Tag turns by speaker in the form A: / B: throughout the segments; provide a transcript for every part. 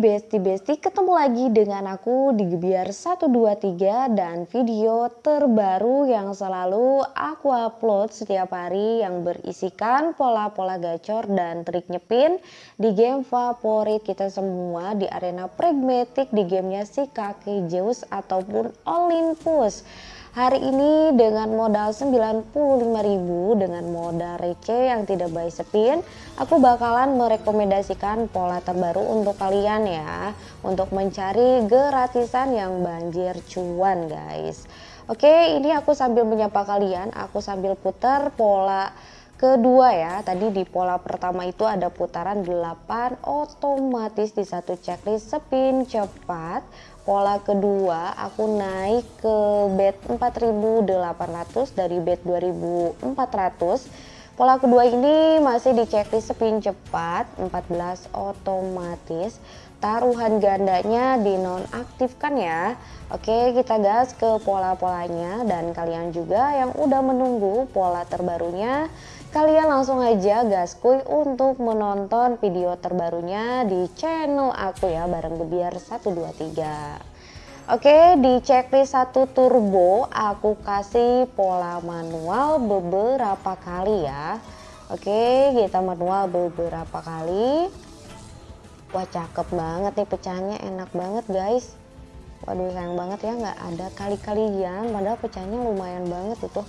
A: Besti-Besti ketemu lagi dengan aku di Gebiar 123 dan video terbaru yang selalu aku upload setiap hari yang berisikan pola-pola gacor dan trik nyepin di game favorit kita semua di arena pragmatic di gamenya si kakek Zeus ataupun Olympus. Hari ini dengan modal 95.000 dengan modal receh yang tidak baik sepin, aku bakalan merekomendasikan pola terbaru untuk kalian ya, untuk mencari gratisan yang banjir cuan guys. Oke, ini aku sambil menyapa kalian, aku sambil putar pola kedua ya. Tadi di pola pertama itu ada putaran 8 otomatis di satu checklist spin cepat. Pola kedua aku naik ke bet 4800 dari bet 2400 pola kedua ini masih di checklist spin cepat 14 otomatis. Taruhan gandanya dinonaktifkan ya. Oke kita gas ke pola-polanya. Dan kalian juga yang udah menunggu pola terbarunya kalian langsung aja gaskuy untuk menonton video terbarunya di channel aku ya bareng Gebiar 123 Oke di checklist 1 turbo aku kasih pola manual beberapa kali ya. Oke kita manual beberapa kali. Wah cakep banget nih pecahnya enak banget guys. Waduh sayang banget ya nggak ada kali-kalian. Padahal pecahnya lumayan banget itu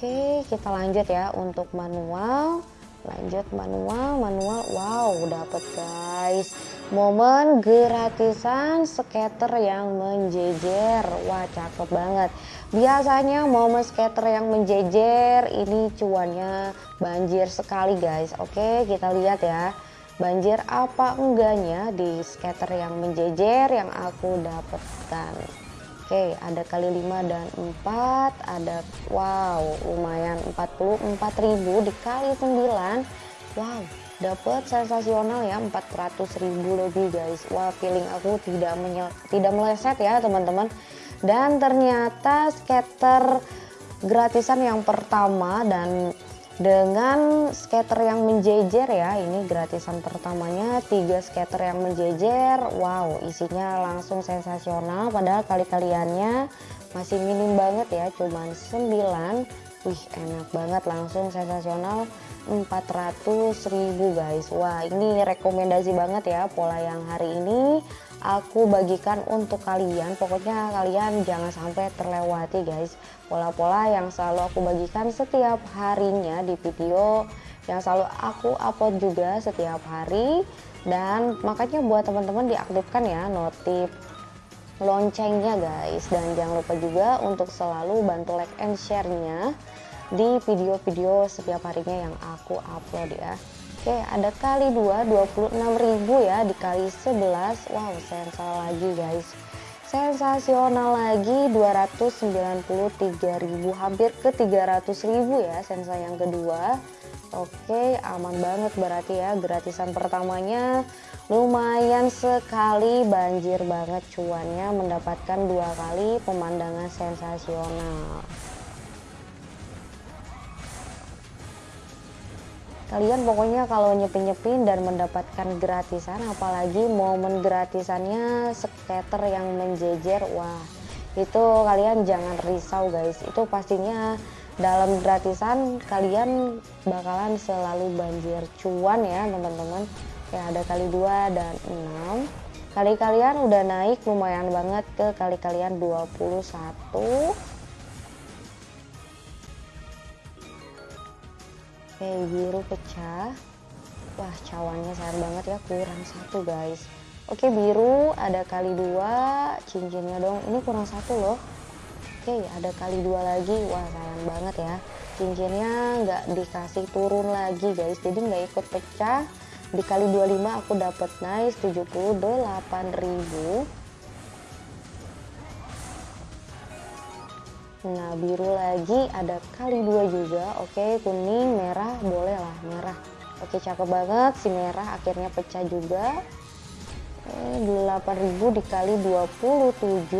A: Oke kita lanjut ya untuk manual. Lanjut manual manual. Wow dapet guys. Momen gratisan skater yang menjejer. Wah cakep banget. Biasanya momen skater yang menjejer ini cuannya banjir sekali guys. Oke kita lihat ya. Banjir apa enggaknya di skater yang menjejer yang aku dapatkan oke ada kali 5 dan 4 ada wow lumayan 44.000 dikali 9 wow dapat sensasional ya 400.000 lebih guys. Wah feeling aku tidak tidak meleset ya teman-teman. Dan ternyata skater gratisan yang pertama dan dengan skater yang menjejer ya ini gratisan pertamanya tiga skater yang menjejer. Wow isinya langsung sensasional padahal kali-kaliannya masih minim banget ya cuman 9 wih enak banget langsung sensasional. 400.000 guys. Wah ini rekomendasi banget ya pola yang hari ini aku bagikan untuk kalian. Pokoknya kalian jangan sampai terlewati guys. Pola-pola yang selalu aku bagikan setiap harinya di video yang selalu aku upload juga setiap hari. Dan makanya buat teman-teman diaktifkan ya notif loncengnya guys. Dan jangan lupa juga untuk selalu bantu like and share-nya di video-video setiap harinya yang aku upload ya. Oke ada kali 2 26.000 ya dikali 11 Wow sensasional lagi guys. Sensasional lagi 293.000 hampir ke 300.000 ya sensa yang kedua. Oke aman banget berarti ya gratisan pertamanya. Lumayan sekali banjir banget cuannya mendapatkan dua kali pemandangan sensasional kalian pokoknya kalau nyepin-nyepin dan mendapatkan gratisan apalagi momen gratisannya skater yang menjejer wah itu kalian jangan risau guys. Itu pastinya dalam gratisan kalian bakalan selalu banjir. Cuan ya teman-teman. Ya ada kali dua dan 6 kali kalian udah naik lumayan banget ke kali kalian 21 Oke biru pecah. Wah cawannya sayang banget ya kurang satu guys. Oke biru ada kali dua cincinnya dong. Ini kurang satu loh. Oke ada kali dua lagi. Wah sayang banget ya. Cincinnya nggak dikasih turun lagi guys. Jadi nggak ikut pecah. Dikali 25 aku dapat nice 78.000 Nah biru lagi ada kali dua juga. Oke kuning merah boleh lah merah. Oke cakep banget si merah akhirnya pecah juga. Oke, 8000 dikali 27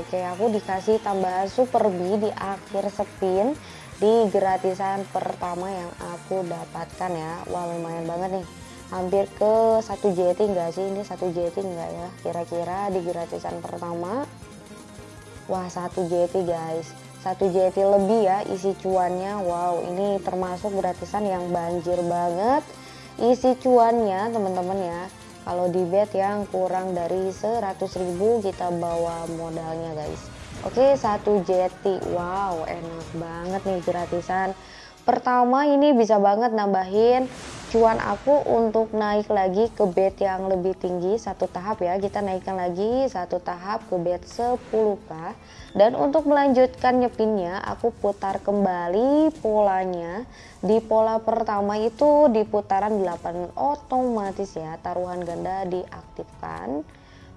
A: Oke aku dikasih tambahan super B di akhir spin Di gratisan pertama yang aku dapatkan ya. Wah lumayan banget nih. Hampir ke satu JT enggak sih? Ini satu JT enggak ya kira-kira di gratisan pertama wah satu JT guys. Satu JT lebih ya isi cuannya. Wow ini termasuk gratisan yang banjir banget. Isi cuannya teman-teman ya kalau di bet yang kurang dari 100.000 kita bawa modalnya guys. Oke satu JT wow enak banget nih gratisan. Pertama ini bisa banget nambahin cuan aku untuk naik lagi ke bed yang lebih tinggi satu tahap ya. Kita naikkan lagi satu tahap ke bed 10k dan untuk melanjutkan nyepinnya aku putar kembali polanya. Di pola pertama itu di putaran 8 otomatis ya taruhan ganda diaktifkan.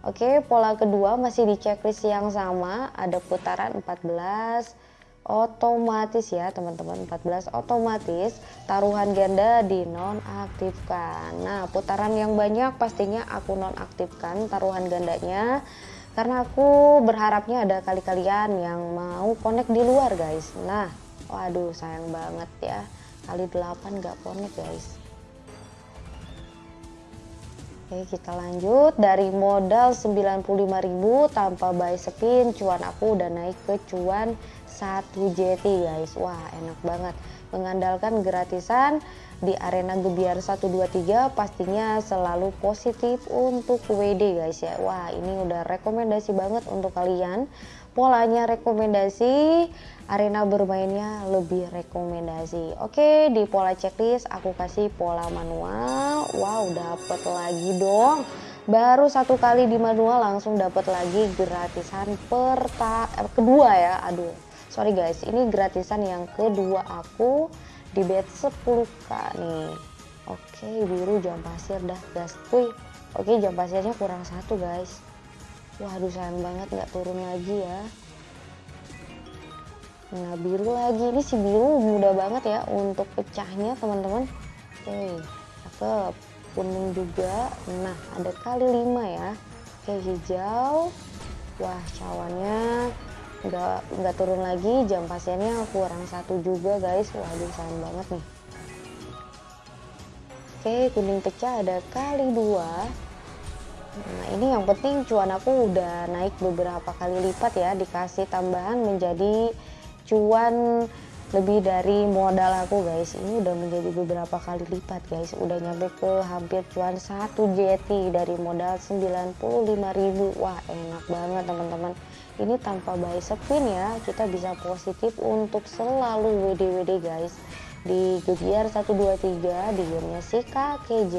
A: Oke pola kedua masih di checklist yang sama. Ada putaran 14 otomatis ya teman-teman. 14 otomatis taruhan ganda dinonaktifkan. Nah putaran yang banyak pastinya aku nonaktifkan taruhan gandanya karena aku berharapnya ada kali-kalian yang mau connect di luar guys. Nah waduh sayang banget ya. Kali 8 gak connect guys Oke kita lanjut. Dari modal 95.000 tanpa buy spin cuan aku udah naik ke cuan 1 JT guys. Wah enak banget. Mengandalkan gratisan di arena gebiar 123 pastinya selalu positif untuk WD guys ya. Wah ini udah rekomendasi banget untuk kalian. Polanya rekomendasi arena bermainnya lebih rekomendasi. Oke di pola checklist aku kasih pola manual. Wow dapet lagi dong. Baru satu kali di manual langsung dapat lagi gratisan perta eh, kedua ya. Aduh sorry guys ini gratisan yang kedua aku di bed 10k nih. Oke biru jam pasir dah gas. Wih oke jam pasirnya kurang satu guys. Waduh sayang banget nggak turun lagi ya. Nah biru lagi. Ini si biru mudah banget ya untuk pecahnya teman-teman. Oke cakep. Kuning juga. Nah ada kali lima ya. Oke hijau. Wah cawannya nggak nggak turun lagi jam pasiennya kurang satu juga guys. Waduh sayang banget nih. Oke kuning pecah ada kali dua. Nah ini yang penting cuan aku udah naik beberapa kali lipat ya. Dikasih tambahan menjadi cuan lebih dari modal aku guys. Ini udah menjadi beberapa kali lipat guys. Udah nyampe ke hampir cuan satu JT dari modal 95.000 wah enak banget teman-teman ini tanpa buy spin ya kita bisa positif untuk selalu WD-WD guys. Di Gebiar 123 di gamenya si kakek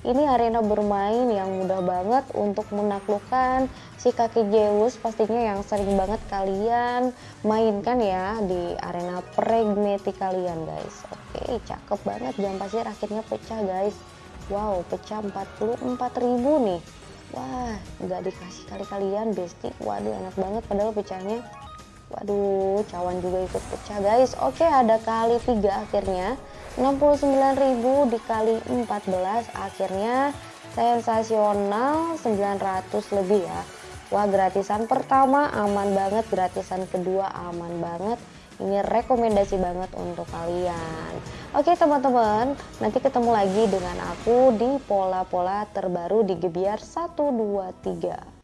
A: ini arena bermain yang mudah banget untuk menaklukkan si kakek pastinya yang sering banget kalian mainkan ya di arena pragmatic kalian guys. Oke cakep banget. Jam pasir akhirnya pecah guys. Wow pecah 44.000 nih wah nggak dikasih kali kalian besti. Waduh enak banget. Padahal pecahnya waduh cawan juga ikut pecah guys. Oke ada kali tiga akhirnya. 69.000 dikali 14 akhirnya sensasional 900 lebih ya. Wah gratisan pertama aman banget gratisan kedua aman banget ini rekomendasi banget untuk kalian. Oke teman-teman nanti ketemu lagi dengan aku di pola-pola terbaru di Gebiar 123